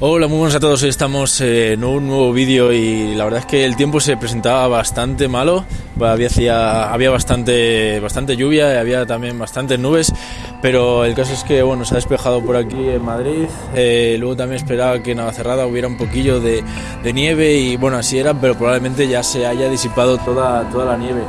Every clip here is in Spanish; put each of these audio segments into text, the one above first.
Hola, muy buenas a todos. Hoy estamos en un nuevo vídeo y la verdad es que el tiempo se presentaba bastante malo. Había, había bastante, bastante lluvia, había también bastantes nubes, pero el caso es que bueno, se ha despejado por aquí en Madrid. Eh, luego también esperaba que en Navacerrada hubiera un poquillo de, de, nieve y bueno, así era, pero probablemente ya se haya disipado toda, toda la nieve.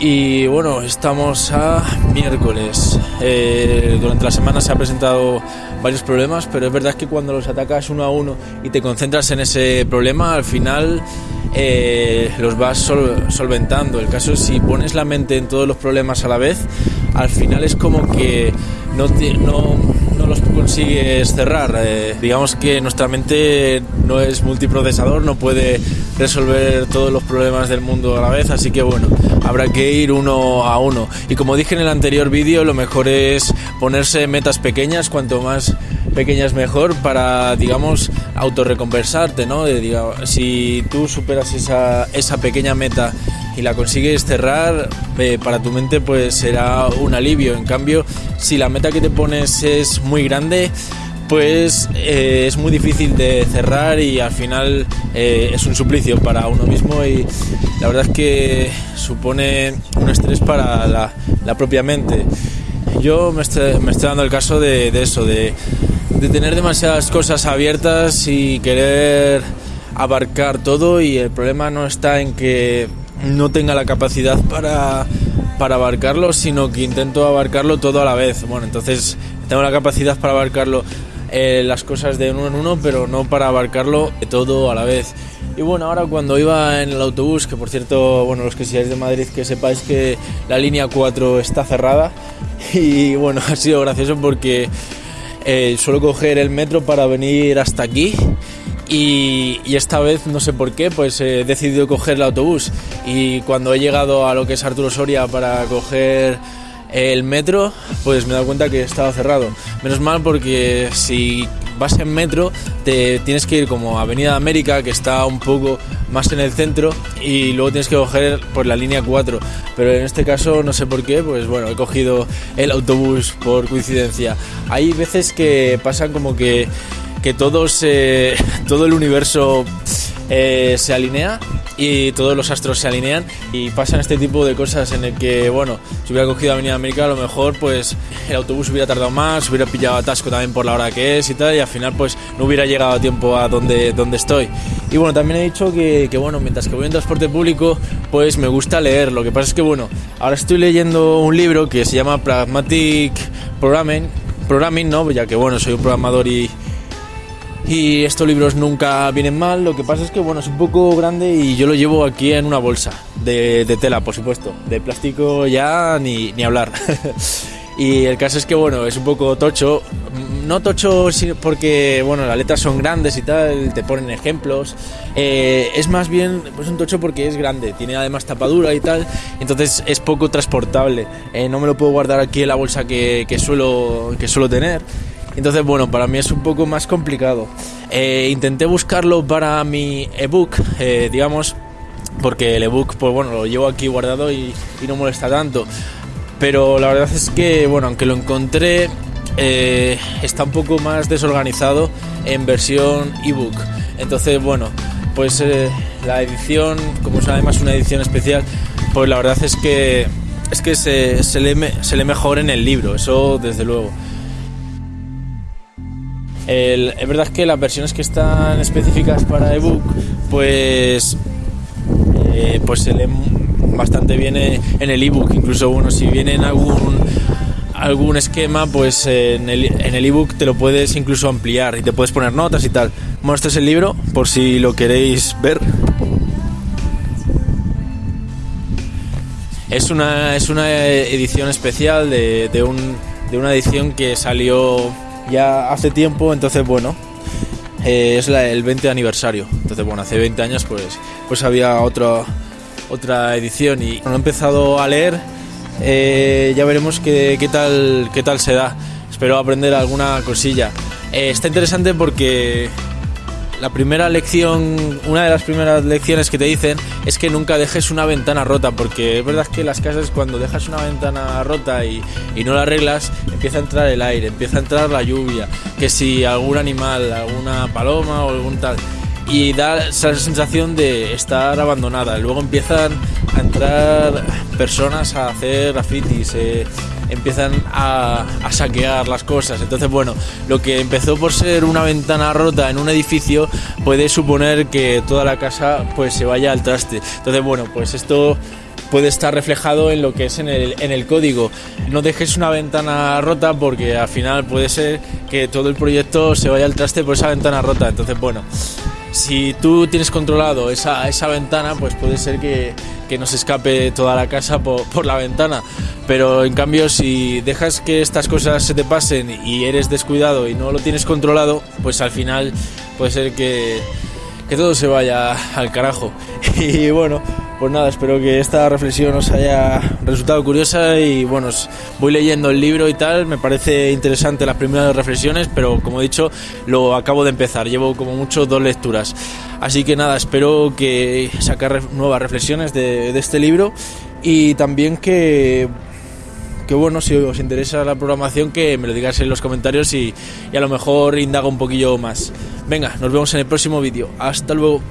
Y bueno, estamos a miércoles. Eh, durante la semana se han presentado varios problemas, pero es verdad que cuando los atacas uno a uno y te concentras en ese problema, al final eh, los vas solventando. El caso es si pones la mente en todos los problemas a la vez, al final es como que no, los consigues cerrar. Eh, digamos que nuestra mente no es multiprocesador, no puede resolver todos los problemas del mundo a la vez, así que bueno, habrá que ir uno a uno. Y como dije en el anterior vídeo, lo mejor es ponerse metas pequeñas, cuanto más pequeñas mejor para, digamos, autorrecompensarte, ¿no? si tú superas esa, esa pequeña meta y la consigues cerrar, eh, para tu mente pues será un alivio. En cambio, si la meta que te pones es muy grande, pues eh, es muy difícil de cerrar y al final eh, es un suplicio para uno mismo y la verdad es que supone un estrés para la, propia mente. Yo me estoy, me estoy, dando el caso de, eso, de, de, tener demasiadas cosas abiertas y querer abarcar todo y el problema no está en que no tenga la capacidad para, para abarcarlo, sino que intento abarcarlo todo a la vez. Bueno, entonces tengo la capacidad para abarcarlo eh, las cosas de uno en uno, pero no para abarcarlo todo a la vez. Y bueno, ahora cuando iba en el autobús, que por cierto, bueno, los que seáis de Madrid, que sepáis que la línea 4 está cerrada. Y bueno, ha sido gracioso porque eh, suelo coger el metro para venir hasta aquí. Y, esta vez, no sé por qué, pues he decidido coger el autobús. Y cuando he llegado a lo que es Arturo Soria para coger el metro, pues me he dado cuenta que estaba cerrado. Menos mal porque si vas en metro te tienes que ir como a Avenida América, que está un poco más en el centro, y luego tienes que coger por la línea 4. Pero en este caso no sé por qué, pues bueno, he cogido el autobús por coincidencia. Hay veces que pasan como que, que todos, todo el universo eh, se alinea y todos los astros se alinean y pasan este tipo de cosas en el que, bueno, si hubiera cogido Avenida América, a lo mejor pues el autobús hubiera tardado más, hubiera pillado atasco también por la hora que es y tal, y al final pues no hubiera llegado a tiempo a donde, donde estoy. Y bueno, también he dicho que, que, bueno, mientras que voy en transporte público, pues me gusta leer. Lo que pasa es que, bueno, ahora estoy leyendo un libro que se llama Pragmatic Programming, Programming, ¿no? Ya que, bueno, soy un programador y, y estos libros nunca vienen mal, lo que pasa es que bueno, es un poco grande y yo lo llevo aquí en una bolsa de, tela, por supuesto. De plástico ya ni, hablar. y el caso es que bueno, es un poco tocho. No tocho porque bueno, las letras son grandes y tal, te ponen ejemplos. Eh, es más bien pues un tocho porque es grande, tiene además tapadura y tal, entonces es poco transportable. Eh, no me lo puedo guardar aquí en la bolsa que, que, suelo, que suelo tener. Entonces, bueno, para mí es un poco más complicado. Eh, intenté buscarlo para mi ebook, eh, digamos, porque el ebook, pues bueno, lo llevo aquí guardado y, no molesta tanto. Pero la verdad es que, bueno, aunque lo encontré, eh, está un poco más desorganizado en versión ebook. Entonces, bueno, pues la edición, como es además una edición especial, pues la verdad es que es que se, se, se lee mejor en el libro, eso desde luego es verdad que las versiones que están específicas para ebook, pues, eh, pues se leen bastante bien en el ebook. Incluso bueno, si viene en algún algún esquema, pues en el, ebook te lo puedes incluso ampliar y te puedes poner notas y tal. Bueno, este es el libro, por si lo queréis ver. Es una, es una edición especial de, de, un, de una edición que salió ya hace tiempo, entonces bueno, eh, es el 20 aniversario. Entonces bueno, hace 20 años pues, pues había otra, otra edición y cuando he empezado a leer eh, ya veremos qué, qué, tal, qué tal se da. Espero aprender alguna cosilla. Eh, está interesante porque la primera lección, una de las primeras lecciones que te dicen es que nunca dejes una ventana rota, porque es verdad que las casas cuando dejas una ventana rota y, y no la arreglas, empieza a entrar el aire, empieza a entrar la lluvia, que si algún animal, alguna paloma o algún tal y da esa sensación de estar abandonada. Luego empiezan a entrar personas a hacer grafitis, eh, empiezan a, saquear las cosas. Entonces, bueno, lo que empezó por ser una ventana rota en un edificio puede suponer que toda la casa pues se vaya al traste. Entonces, bueno, pues esto puede estar reflejado en lo que es en el, en el código. No dejes una ventana rota porque al final puede ser que todo el proyecto se vaya al traste por esa ventana rota. Entonces, bueno, si tú tienes controlado esa, esa ventana, pues puede ser que, que no se escape toda la casa por, por, la ventana. Pero en cambio, si dejas que estas cosas se te pasen y eres descuidado y no lo tienes controlado, pues al final puede ser que, que todo se vaya al carajo. Y bueno, pues nada, espero que esta reflexión os haya resultado curiosa y bueno, voy leyendo el libro y tal, me parece interesante las primeras reflexiones, pero como he dicho, lo acabo de empezar, llevo como mucho dos lecturas. Así que nada, espero que sacar nuevas reflexiones de, este libro y también que que bueno, si os interesa la programación, que me lo digáis en los comentarios y, y a lo mejor indaga un poquillo más. Venga, nos vemos en el próximo vídeo. Hasta luego.